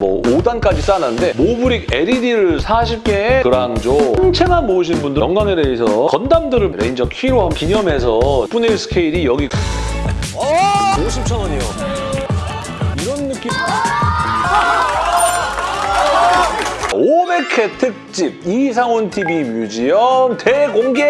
뭐 5단까지 쌓았는데 모브릭 LED를 40개에 그랑조 통째만 모으신 분들 영광에 대해서 건담들을 레인저 키로 기념해서 10분의 1 스케일이 여기 50천 원이요. 이런 느낌. 500회 특집 이상훈 TV 뮤지엄 대공개!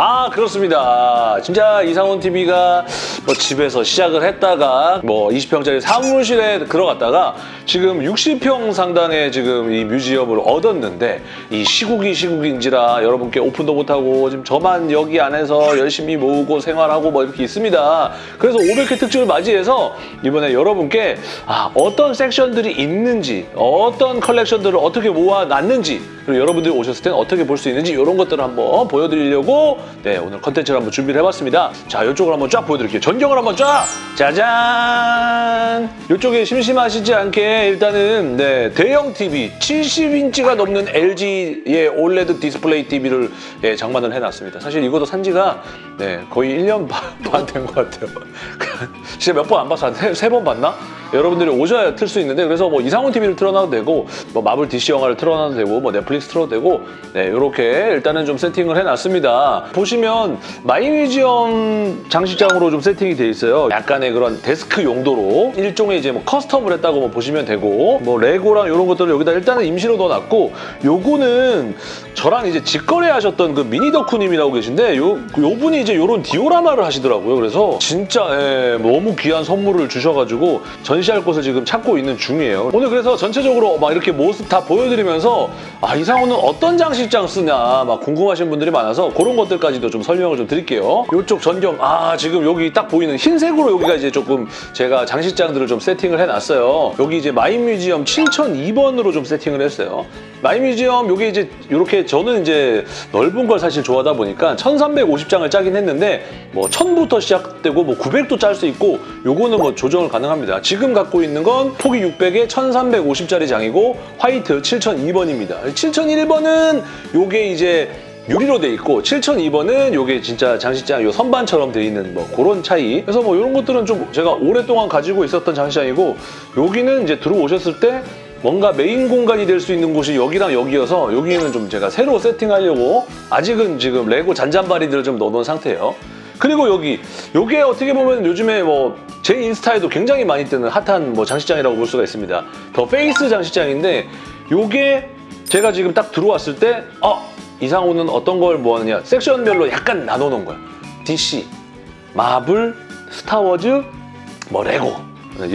아 그렇습니다. 진짜 이상훈 TV가 뭐 집에서 시작을 했다가 뭐 20평짜리 사무실에 들어갔다가 지금 60평 상당의 지금 이 뮤지엄을 얻었는데 이 시국이 시국인지라 여러분께 오픈도 못하고 지금 저만 여기 안에서 열심히 모으고 생활하고 뭐 이렇게 있습니다. 그래서 500회 특집을 맞이해서 이번에 여러분께 아, 어떤 섹션들이 있는지 어떤 컬렉션들을 어떻게 모아놨는지 그리고 여러분들이 오셨을 때는 어떻게 볼 수 있는지 이런 것들을 한번 보여드리려고 네 오늘 컨텐츠를 한번 준비를 해봤습니다. 자 이쪽을 한번 쫙 보여드릴게요. 전경을 한번 쫙 짜잔 이쪽에 심심하시지 않게 일단은 네 대형 TV 70인치가 넘는 LG의 OLED 디스플레이 TV를 예, 장만을 해놨습니다. 사실 이것도 산지가 네 거의 1년 반 된 것 같아요. 진짜 몇 번안 봐서 한세번 봤나? 여러분들이 오셔야 틀 수 있는데 그래서 뭐 이상훈 TV를 틀어놔도 되고 뭐 마블 DC 영화를 틀어놔도 되고 뭐 넷플릭스 틀어도 되고 네 이렇게 일단은 좀 세팅을 해놨습니다. 보시면 마이뮤지엄 장식장으로 좀 세팅이 돼 있어요. 약간의 그런 데스크 용도로 일종의 이제 뭐 custom을 했다고 뭐 보시면 되고 뭐 레고랑 이런 것들을 여기다 일단은 임시로 넣어놨고 요거는 저랑 이제 직거래 하셨던 그 미니 덕후님이라고 계신데 요, 요 분이 이제 요런 디오라마를 하시더라고요. 그래서 진짜 예, 너무 귀한 선물을 주셔가지고 전시할 곳을 지금 찾고 있는 중이에요. 오늘 그래서 전체적으로 막 이렇게 모습 다 보여드리면서 아이 상호는 어떤 장식장 쓰냐 막 궁금하신 분들이 많아서 그런 것들까지도 좀 설명을 좀 드릴게요. 이쪽 전경 아 지금 여기 딱 보이는 흰색으로 여기가 이제 조금 제가 장식장들을 좀 세팅을 해놨어요. 여기 이제 마인뮤지엄 7002번으로 좀 세팅을 했어요. 마인뮤지엄 요게 이제 이렇게 저는 이제 넓은 걸 사실 좋아하다 보니까 1350장을 짜긴 했는데 뭐 1000부터 시작되고 뭐 900도 짤 수 있고 요거는 뭐 조정을 가능합니다. 지금 갖고 있는 건 폭이 600에 1350짜리 장이고 화이트 7002번입니다. 7001번은 요게 이제 유리로 돼 있고 7002번은 요게 진짜 장식장 요 선반처럼 돼 있는 뭐 그런 차이 그래서 뭐 이런 것들은 좀 제가 오랫동안 가지고 있었던 장식장이고 여기는 이제 들어오셨을 때 뭔가 메인 공간이 될 수 있는 곳이 여기랑 여기여서 여기는 좀 제가 새로 세팅하려고 아직은 지금 레고 잔잔바리들을 좀 넣어놓은 상태예요. 그리고 여기 요게 어떻게 보면 요즘에 뭐 제 인스타에도 굉장히 많이 뜨는 핫한 뭐 장식장이라고 볼 수가 있습니다. 더 페이스 장식장인데 요게 제가 지금 딱 들어왔을 때 어, 이상훈은 어떤 걸 모았느냐 섹션별로 약간 나눠놓은 거야. DC, 마블, 스타워즈, 뭐 레고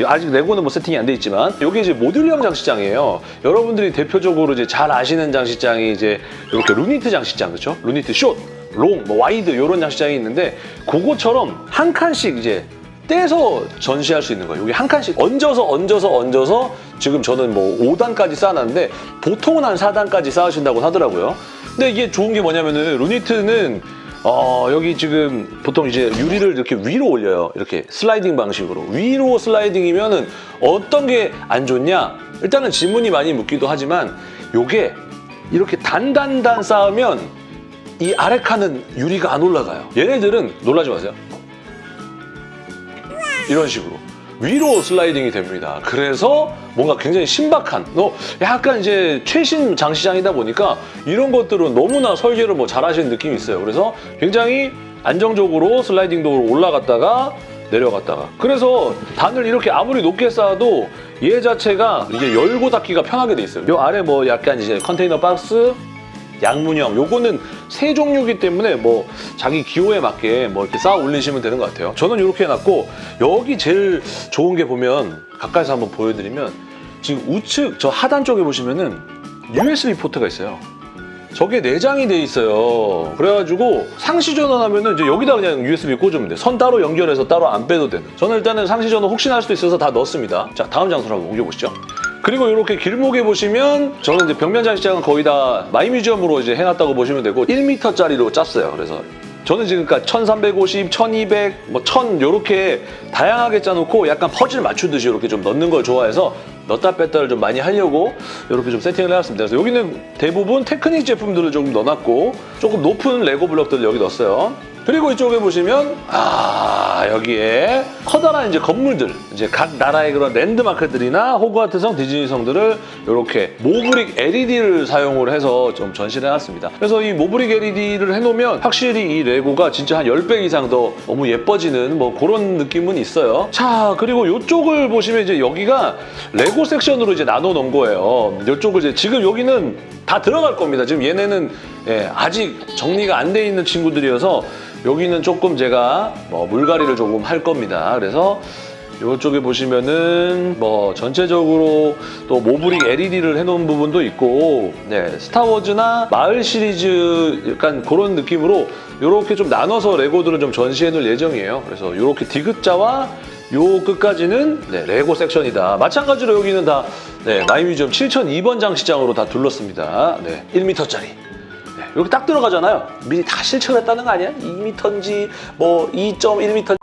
아직 레고는 뭐 세팅이 안 돼 있지만 이게 이제 모듈형 장식장이에요. 여러분들이 대표적으로 이제 잘 아시는 장식장이 이제 이렇게 루니트 장식장 그렇죠? 루니트 short, long, 뭐 wide 이런 장식장이 있는데 그거처럼 한 칸씩 이제 떼서 전시할 수 있는 거예요. 여기 한 칸씩 얹어서 얹어서 얹어서 지금 저는 뭐 5단까지 쌓아놨는데 보통은 한 4단까지 쌓으신다고 하더라고요. 근데 이게 좋은 게 뭐냐면은 루니트는 어, 여기 지금 보통 이제 유리를 이렇게 위로 올려요. 이렇게 슬라이딩 방식으로. 위로 슬라이딩이면 은 어떤 게 안 좋냐? 일단은 지문이 많이 묻기도 하지만 요게 이렇게 단단단 쌓으면 이 아래 칸은 유리가 안 올라가요. 얘네들은 놀라지 마세요. 이런 식으로. 위로 슬라이딩이 됩니다. 그래서 뭔가 굉장히 신박한, 너 약간 이제 최신 장시장이다 보니까 이런 것들은 너무나 설계를 뭐 잘하시는 느낌이 있어요. 그래서 굉장히 안정적으로 슬라이딩 도로 올라갔다가 내려갔다가 그래서 단을 이렇게 아무리 높게 쌓아도 얘 자체가 이제 열고 닫기가 편하게 돼 있어요. 요 아래 뭐 약간 이제 컨테이너 박스 양문형 요거는 세 종류이기 때문에 뭐 자기 기호에 맞게 뭐 이렇게 쌓아 올리시면 되는 것 같아요. 저는 이렇게 해놨고 여기 제일 좋은 게 보면 가까이서 한번 보여드리면 지금 우측 저 하단 쪽에 보시면은 USB 포트가 있어요. 저게 내장이 돼 있어요. 그래가지고 상시 전원하면 은 이제 여기다 그냥 USB 꽂으면 돼. 선 따로 연결해서 따로 안 빼도 되는. 저는 일단은 상시 전원 혹시나 할 수도 있어서 다 넣었습니다. 자 다음 장소로 한번 옮겨보시죠. 그리고 이렇게 길목에 보시면 저는 이제 벽면 장식장은 거의 다 마이뮤지엄으로 이제 해놨다고 보시면 되고 1m짜리로 짰어요. 그래서 저는 지금까지 1350, 1200, 뭐 1000 이렇게 다양하게 짜놓고 약간 퍼즐 맞추듯이 이렇게 좀 넣는 걸 좋아해서 넣다 뺐다를 좀 많이 하려고 이렇게 좀 세팅을 해놨습니다. 그래서 여기는 대부분 테크닉 제품들을 좀 넣어놨고 조금 높은 레고 블럭들을 여기 넣었어요. 그리고 이쪽에 보시면 아 여기에 커다란 이제 건물들 이제 각 나라의 그런 랜드마크들이나 호그와트성 디즈니성들을 이렇게 모브릭 LED를 사용을 해서 좀 전시를 해놨습니다. 그래서 이 모브릭 LED를 해놓으면 확실히 이 레고가 진짜 한 10배 이상 더 너무 예뻐지는 뭐 그런 느낌은 있어요. 자 그리고 이쪽을 보시면 이제 여기가 레고 섹션으로 이제 나눠 놓은 거예요. 이쪽을 이제 지금 여기는 다 들어갈 겁니다. 지금 얘네는 예, 아직 정리가 안 돼 있는 친구들이어서 여기는 조금 제가 뭐 물갈이를 조금 할 겁니다. 그래서 이쪽에 보시면은 뭐 전체적으로 또 모브릭 LED를 해놓은 부분도 있고 네 스타워즈나 마을 시리즈 약간 그런 느낌으로 이렇게 좀 나눠서 레고들을 좀 전시해 놓을 예정이에요. 그래서 이렇게 디귿자와 요 끝까지는 네, 레고 섹션이다. 마찬가지로 여기는 다 네, 마이뮤지엄 7002번 장식장으로 다 둘렀습니다. 네, 1m짜리. 네, 이렇게 딱 들어가잖아요. 미리 다 실측을 했다는 거 아니야? 2m인지 뭐 2.1m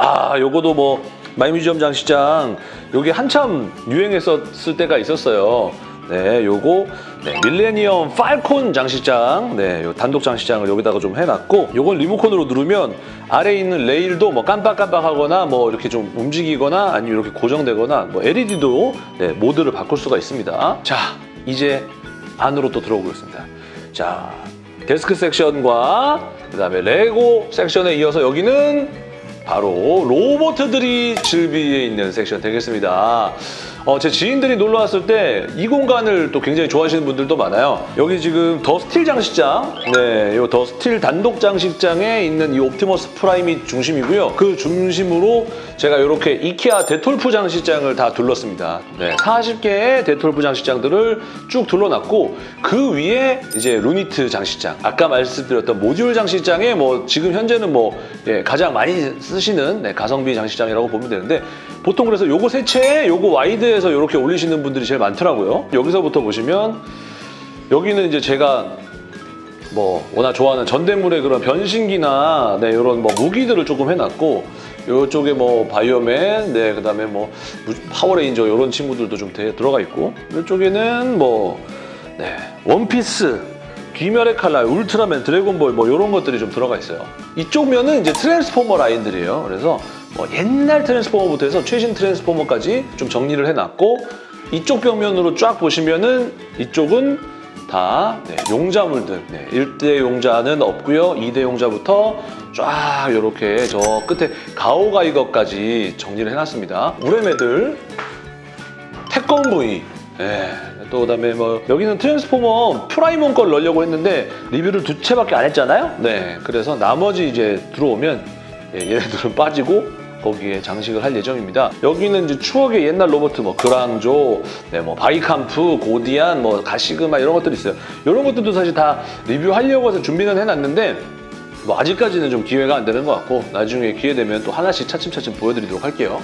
아, 요거도 뭐 마이뮤지엄 장식장 요게 한참 유행했었을 때가 있었어요. 네, 요거 네, 밀레니엄 팔콘 장식장, 네, 요 단독 장식장을 여기다가 좀 해놨고, 요건 리모컨으로 누르면 아래에 있는 레일도 뭐 깜빡깜빡하거나 뭐 이렇게 좀 움직이거나 아니면 이렇게 고정되거나 뭐 LED도 네, 모드를 바꿀 수가 있습니다. 자, 이제 안으로 또 들어오겠습니다. 자, 데스크 섹션과 그 다음에 레고 섹션에 이어서 여기는 바로 로봇들이 즐비해 있는 섹션 되겠습니다. 어, 제 지인들이 놀러 왔을 때 이 공간을 또 굉장히 좋아하시는 분들도 많아요. 여기 지금 더 스틸 장식장, 네, 이 더 스틸 단독 장식장에 있는 이 옵티머스 프라임이 중심이고요. 그 중심으로 제가 이렇게 이케아 데톨프 장식장을 다 둘렀습니다. 네, 40개의 데톨프 장식장들을 쭉 둘러놨고 그 위에 이제 루니트 장식장, 아까 말씀드렸던 모듈 장식장에 뭐 지금 현재는 뭐 예, 가장 많이 쓰 시는 네, 가성비 장식장이라고 보면 되는데 보통 그래서 요거 세 채에 요거 wide에서 이렇게 올리시는 분들이 제일 많더라고요. 여기서부터 보시면 여기는 이제 제가 뭐 워낙 좋아하는 전대물의 그런 변신기나 네, 이런 뭐 무기들을 조금 해놨고 이쪽에 뭐 바이오맨, 네 그다음에 뭐 무- 파워레인저 이런 친구들도 좀 대- 들어가 있고 이쪽에는 뭐 네, 원피스, 귀멸의 칼날, 울트라맨, 드래곤볼 뭐 이런 것들이 좀 들어가 있어요. 이쪽 면은 이제 트랜스포머 라인들이에요. 그래서 뭐 옛날 트랜스포머부터 해서 최신 트랜스포머까지 좀 정리를 해놨고 이쪽 벽면으로 쫙 보시면은 이쪽은 다 네, 용자물들. 네, 1대 용자는 없고요. 2대 용자부터 쫙 이렇게 저 끝에 가오가이거까지 정리를 해놨습니다. 우뢰매들, 태권브이. 예. 또 그다음에 뭐 여기는 트랜스포머 프라임원 걸 넣으려고 했는데 리뷰를 두 채밖에 안 했잖아요. 네. 그래서 나머지 이제 들어오면 예, 얘네들은 빠지고 거기에 장식을 할 예정입니다. 여기는 이제 추억의 옛날 로봇 뭐 그랑조, 네, 뭐 바이캄프, 고디안, 뭐 가시그마 이런 것들이 있어요. 이런 것들도 사실 다 리뷰하려고 해서 준비는 해놨는데 뭐 아직까지는 좀 기회가 안 되는 것 같고 나중에 기회 되면 또 하나씩 차츰차츰 보여드리도록 할게요.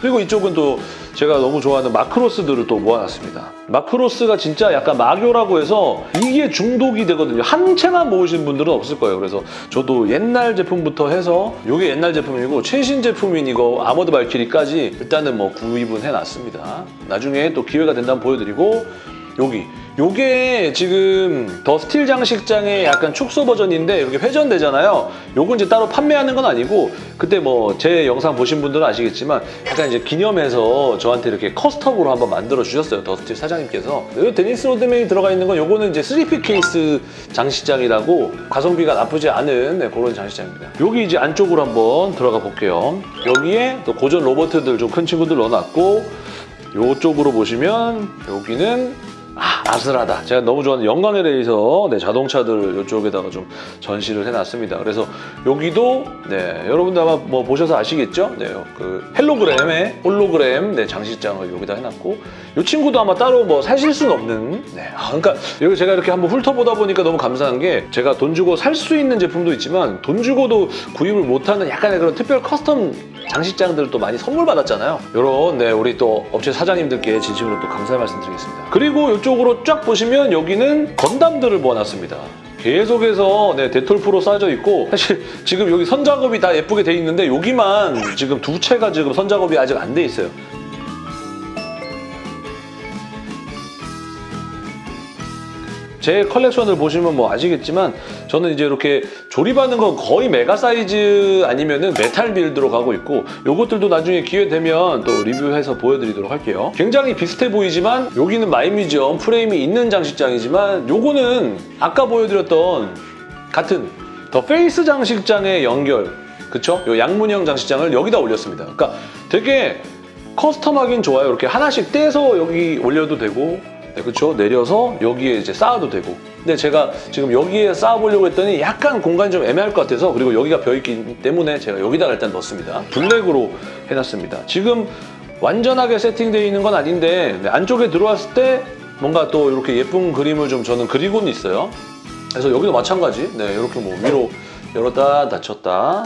그리고 이쪽은 또 제가 너무 좋아하는 마크로스들을 또 모아놨습니다. 마크로스가 진짜 약간 마교라고 해서 이게 중독이 되거든요. 한 채만 모으신 분들은 없을 거예요. 그래서 저도 옛날 제품부터 해서 이게 옛날 제품이고 최신 제품인 이거 아머드 발키리까지 일단은 뭐 구입은 해놨습니다. 나중에 또 기회가 된다면 보여드리고 여기 요게 지금 더 스틸 장식장의 약간 축소 버전인데 이렇게 회전되잖아요. 요건 이제 따로 판매하는 건 아니고 그때 뭐 제 영상 보신 분들은 아시겠지만 약간 이제 기념해서 저한테 이렇게 custom으로 한번 만들어 주셨어요. 더 스틸 사장님께서. 요 데니스 로드맨이 들어가 있는 건 요거는 이제 3P 케이스 장식장이라고 가성비가 나쁘지 않은 네, 그런 장식장입니다. 여기 이제 안쪽으로 한번 들어가 볼게요. 여기에 또 고전 로봇들 좀 큰 친구들 넣어놨고 요쪽으로 보시면 여기는 아, 아슬하다. 제가 너무 좋아하는 영광의 레이서 네, 자동차들 이쪽에다가 좀 전시를 해놨습니다. 그래서 여기도 네, 여러분들 아마 뭐 보셔서 아시겠죠? 네, 그 헬로그램의 홀로그램 네, 장식장을 여기다 해놨고 이 친구도 아마 따로 뭐 사실 수는 없는 네, 아, 그러니까 여기 제가 이렇게 한번 훑어보다 보니까 너무 감사한 게 제가 돈 주고 살 수 있는 제품도 있지만 돈 주고도 구입을 못하는 약간의 그런 특별 custom 장식장들을 또 많이 선물 받았잖아요. 이런 네, 우리 또 업체 사장님들께 진심으로 또 감사의 말씀 드리겠습니다. 그리고 이쪽으로 쫙 보시면 여기는 건담들을 모아놨습니다. 계속해서 네, 데톨 프로 쌓여져 있고 사실 지금 여기 선작업이 다 예쁘게 돼 있는데 여기만 지금 두 채가 지금 선작업이 아직 안 돼 있어요. 제 컬렉션을 보시면 뭐 아시겠지만 저는 이제 이렇게 조립하는 건 거의 메가 사이즈 아니면은 메탈 빌드로 가고 있고 요것들도 나중에 기회 되면 또 리뷰해서 보여드리도록 할게요. 굉장히 비슷해 보이지만 여기는 마이뮤지엄 프레임이 있는 장식장이지만 요거는 아까 보여드렸던 같은 더 페이스 장식장의 연결 그쵸? 요 양문형 장식장을 여기다 올렸습니다. 그러니까 되게 custom하긴 좋아요. 이렇게 하나씩 떼서 여기 올려도 되고 네, 그렇죠. 내려서 여기에 이제 쌓아도 되고. 근데 제가 지금 여기에 쌓아보려고 했더니 약간 공간이 좀 애매할 것 같아서 그리고 여기가 비어있기 때문에 제가 여기다가 일단 넣습니다. 블랙으로 해놨습니다. 지금 완전하게 세팅되어 있는 건 아닌데 네, 안쪽에 들어왔을 때 뭔가 또 이렇게 예쁜 그림을 좀 저는 그리고는 있어요. 그래서 여기도 마찬가지. 네, 이렇게 뭐 위로 열었다 닫혔다.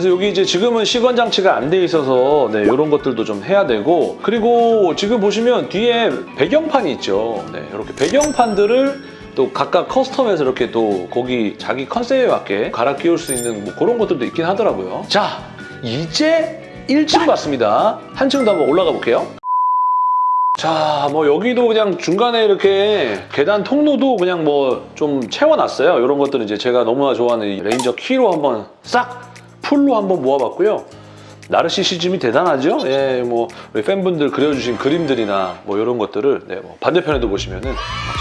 그래서 여기 이제 지금은 시건 장치가 안 돼 있어서 네, 이런 것들도 좀 해야 되고 그리고 지금 보시면 뒤에 배경판이 있죠. 네, 이렇게 배경판들을 또 각각 커스텀해서 이렇게 또 거기 자기 컨셉에 맞게 갈아 끼울 수 있는 뭐 그런 것들도 있긴 하더라고요. 자, 이제 1층 봤습니다. 한층 더 한번 올라가 볼게요. 자, 뭐 여기도 그냥 중간에 이렇게 계단 통로도 그냥 뭐 좀 채워놨어요. 이런 것들은 이제 제가 너무나 좋아하는 이 레인저 키로 한번 싹 full로 한번 모아봤고요. 나르시시즘이 대단하죠? 예, 뭐 우리 팬분들 그려주신 그림들이나 뭐 이런 것들을 네, 뭐 반대편에도 보시면은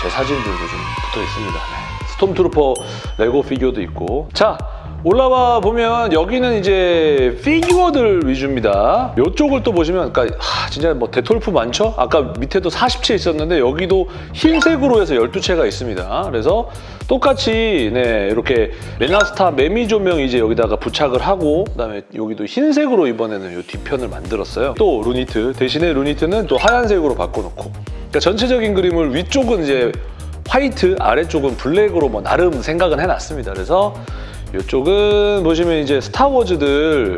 제 사진들도 좀 붙어 있습니다. 네. 스톰트루퍼 레고 피규어도 있고 자 올라와 보면 여기는 이제 피규어들 위주입니다. 이쪽을 또 보시면 그러니까 하, 진짜 뭐 데톨프 많죠? 아까 밑에도 40채 있었는데 여기도 흰색으로 해서 12채가 있습니다. 그래서 똑같이 네 이렇게 레나스타 매미 조명 이제 여기다가 부착을 하고 그다음에 여기도 흰색으로 이번에는 이 뒤편을 만들었어요. 또 루니트 대신에 루니트는 또 하얀색으로 바꿔놓고 그러니까 전체적인 그림을 위쪽은 이제 화이트 아래쪽은 블랙으로 뭐 나름 생각은 해놨습니다. 그래서 이쪽은 보시면 이제 스타워즈들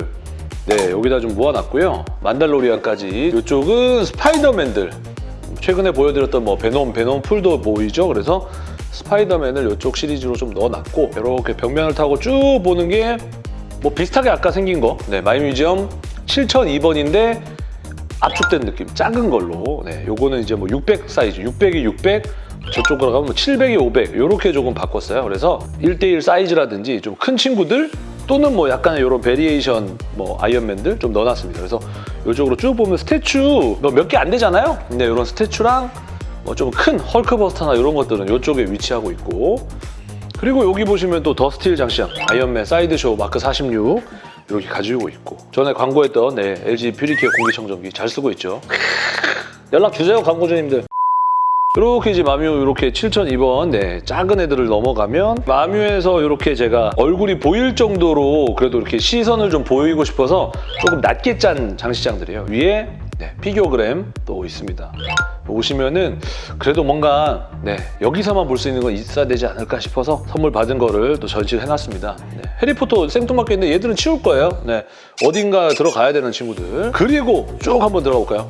네 여기다 좀 모아놨고요. 만달로리안까지. 이쪽은 스파이더맨들. 최근에 보여드렸던 뭐 베놈, 베놈 full도 보이죠? 그래서 스파이더맨을 이쪽 시리즈로 좀 넣어놨고 이렇게 벽면을 타고 쭉 보는 게 뭐 비슷하게 아까 생긴 거. 네, 마이뮤지엄 7002번인데 압축된 느낌. 작은 걸로. 네, 요거는 이제 뭐 600 사이즈. 600이 600 저쪽으로 가면 뭐 700이 500 이렇게 조금 바꿨어요. 그래서 1대1 사이즈라든지 좀 큰 친구들 또는 뭐 약간의 이런 variation 뭐 아이언맨들 좀 넣어놨습니다. 그래서 이쪽으로 쭉 보면 statue 뭐몇개 안 되잖아요? 근데 이런 statue랑 뭐 좀 큰 헐크버스터나 이런 것들은 이쪽에 위치하고 있고. 그리고 여기 보시면 또 더스틸 장식장 아이언맨 사이드쇼 마크 46 이렇게 가지고 있고. 전에 광고했던 네, LG 퓨리케어 공기청정기 잘 쓰고 있죠. 연락 주세요 광고주님들 이렇게 이제 마뮤 이렇게 7002번 네, 작은 애들을 넘어가면 마뮤에서 이렇게 제가 얼굴이 보일 정도로 그래도 이렇게 시선을 좀 보이고 싶어서 조금 낮게 짠 장시장들이에요. 위에 네, 피규어그램 또 있습니다. 오시면은 그래도 뭔가 네, 여기서만 볼 수 있는 건 있어야 되지 않을까 싶어서 선물 받은 거를 또 전시를 해놨습니다. 네, 해리포터 생뚱맞게 있는데 얘들은 치울 거예요. 네, 어딘가 들어가야 되는 친구들. 그리고 쭉 한번 들어가 볼까요?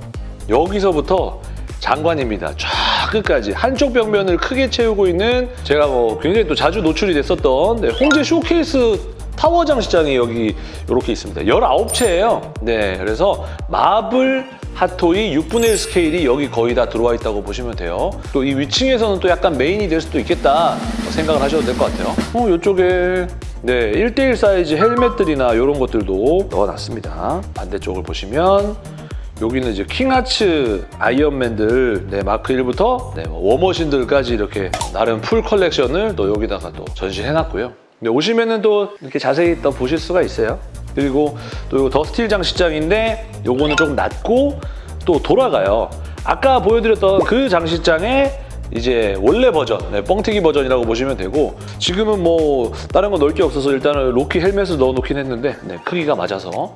여기서부터 장관입니다. 쫙 끝까지 한쪽 벽면을 크게 채우고 있는 제가 뭐 굉장히 또 자주 노출이 됐었던 네, 홍제 쇼케이스 타워 장식장이 여기 이렇게 있습니다. 19채예요. 네, 그래서 마블 핫토이 6분의 1 스케일이 여기 거의 다 들어와 있다고 보시면 돼요. 또 이 위층에서는 또 약간 메인이 될 수도 있겠다 생각을 하셔도 될 것 같아요. 어, 이쪽에 네, 1대1 사이즈 헬멧들이나 이런 것들도 넣어놨습니다. 반대쪽을 보시면 여기는 이제 킹아츠 아이언맨들 네, 마크 1부터 네, 뭐 워머신들까지 이렇게 나름 full 컬렉션을 또 여기다가 또 전시해놨고요. 네, 오시면은 또 이렇게 자세히 또 보실 수가 있어요. 그리고 또 이거 더스틸 장식장인데 요거는 조금 낮고 또 돌아가요. 아까 보여드렸던 그 장식장에 이제 원래 버전, 네, 뻥튀기 버전이라고 보시면 되고 지금은 뭐 다른 거 넣을 게 없어서 일단은 로키 헬멧을 넣어놓긴 했는데 네, 크기가 맞아서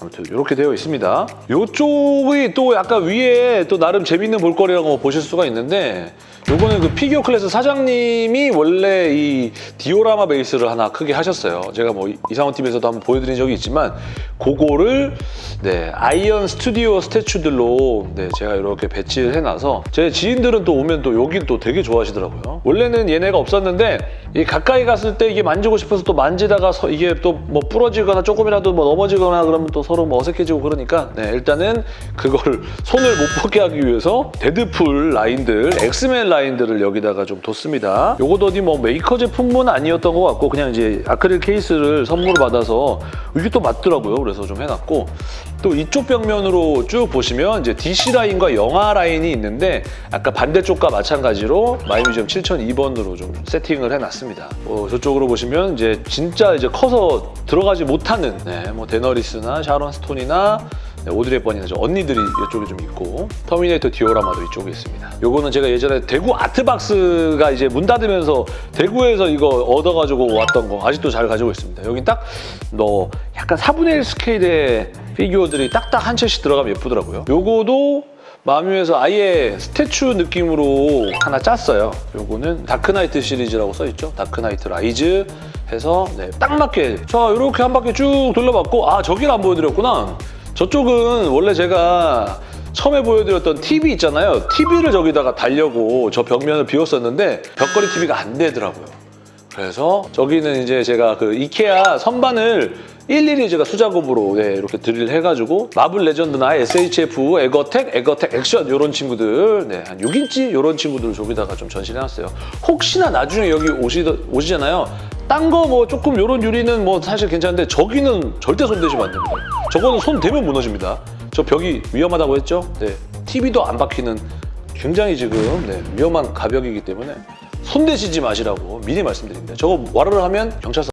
아무튼 이렇게 되어 있습니다. 이쪽이 또 약간 위에 또 나름 재밌는 볼거리라고 보실 수가 있는데 요거는 그 피규어 클래스 사장님이 원래 이 디오라마 베이스를 하나 크게 하셨어요. 제가 뭐 이상원 TV에서도 한번 보여드린 적이 있지만 그거를 네, 아이언 스튜디오 statue들로 네, 제가 이렇게 배치를 해놔서 제 지인들은 또 오면 또 여기 또 되게 좋아하시더라고요. 원래는 얘네가 없었는데 이 가까이 갔을 때 이게 만지고 싶어서 또 만지다가 서- 이게 또 뭐 부러지거나 조금이라도 뭐 넘어지거나 그러면 또 서로 뭐 어색해지고 그러니까 네, 일단은 그거를 손을 못 뻗게 하기 위해서 데드풀 라인들, 엑스맨 라인 들을 여기다가 좀 뒀습니다. 요것도 어디 뭐 메이커 제품은 아니었던 것 같고 그냥 이제 아크릴 케이스를 선물을 받아서 이게 또 맞더라고요. 그래서 좀 해놨고 또 이쪽 벽면으로 쭉 보시면 이제 DC 라인과 영화 라인이 있는데 아까 반대쪽과 마찬가지로 마이뮤지엄 7002번으로 좀 세팅을 해놨습니다. 뭐 저쪽으로 보시면 이제 진짜 이제 커서 들어가지 못하는 네, 뭐 데너리스나 샤론 스톤이나 네, 오드리 헵번이나 저 언니들이 이쪽에 좀 있고 터미네이터 디오라마도 이쪽에 있습니다. 요거는 제가 예전에 대구 아트박스가 이제 문 닫으면서 대구에서 이거 얻어가지고 왔던 거 아직도 잘 가지고 있습니다. 여긴 딱 너 약간 4분의 1 스케일의 피규어들이 딱딱 한 체씩 들어가면 예쁘더라고요. 요거도 마뮤에서 아예 statue 느낌으로 하나 짰어요. 요거는 다크나이트 시리즈라고 써있죠. 다크나이트 라이즈 해서 네, 딱 맞게 자 이렇게 한 바퀴 쭉 돌려봤고 아 저기를 안 보여드렸구나. 저쪽은 원래 제가 처음에 보여드렸던 TV 있잖아요. TV를 저기다가 달려고 저 벽면을 비웠었는데 벽걸이 TV가 안 되더라고요. 그래서 저기는 이제 제가 그 이케아 선반을 일일이 제가 수작업으로 네, 이렇게 드릴 해가지고 마블 레전드나 SHF, 에거텍, 에거텍 액션 이런 친구들 네, 한 6인치 이런 친구들 저기다가 좀 전시해놨어요. 혹시나 나중에 여기 오시, 오시잖아요. 딴 거 뭐 조금 이런 유리는 뭐 사실 괜찮은데 저기는 절대 손대시면 안 됩니다. 저거는 손 대면 무너집니다. 저 벽이 위험하다고 했죠? 네, TV도 안 박히는 굉장히 지금 네, 위험한 가벽이기 때문에 손 대시지 마시라고 미리 말씀드립니다. 저거 와르르 하면 경찰서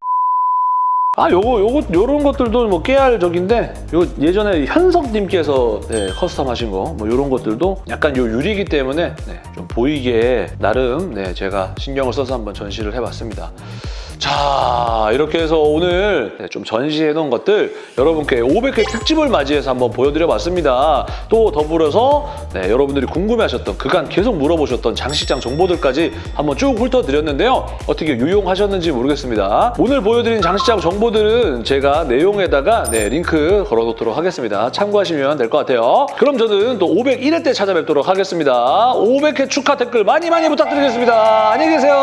아, 요거, 요거, 요런 것들도 뭐 깨알 적인데, 요 예전에 현석님께서 네, custom 하신 거, 뭐 요런 것들도 약간 요 유리기 때문에 네, 좀 보이게 나름 네, 제가 신경을 써서 한번 전시를 해봤습니다. 자, 이렇게 해서 오늘 네, 좀 전시해 놓은 것들 여러분께 500회 특집을 맞이해서 한번 보여드려 봤습니다. 또 더불어서 네, 여러분들이 궁금해하셨던 그간 계속 물어보셨던 장식장 정보들까지 한번 쭉 훑어드렸는데요. 어떻게 유용하셨는지 모르겠습니다. 오늘 보여드린 장식장 정보들은 제가 내용에다가 네, 링크 걸어놓도록 하겠습니다. 참고하시면 될 것 같아요. 그럼 저는 또 501회 때 찾아뵙도록 하겠습니다. 500회 축하 댓글 많이 많이 부탁드리겠습니다. 안녕히 계세요.